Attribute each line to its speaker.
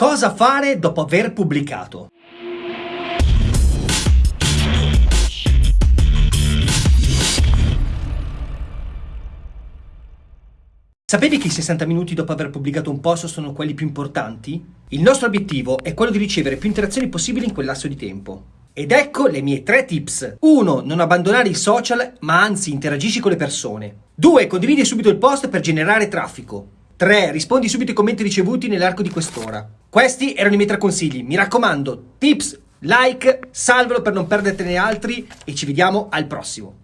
Speaker 1: Cosa fare dopo aver pubblicato? Sapevi che i 60 minuti dopo aver pubblicato un post sono quelli più importanti? Il nostro obiettivo è quello di ricevere più interazioni possibili in quel lasso di tempo. Ed ecco le mie tre tips. 1. Non abbandonare i social, ma anzi interagisci con le persone. 2. Condividi subito il post per generare traffico. 3. Rispondi subito ai commenti ricevuti nell'arco di quest'ora. Questi erano i miei tre consigli. Mi raccomando, tips, like, salvalo per non perdertene altri e ci vediamo al prossimo.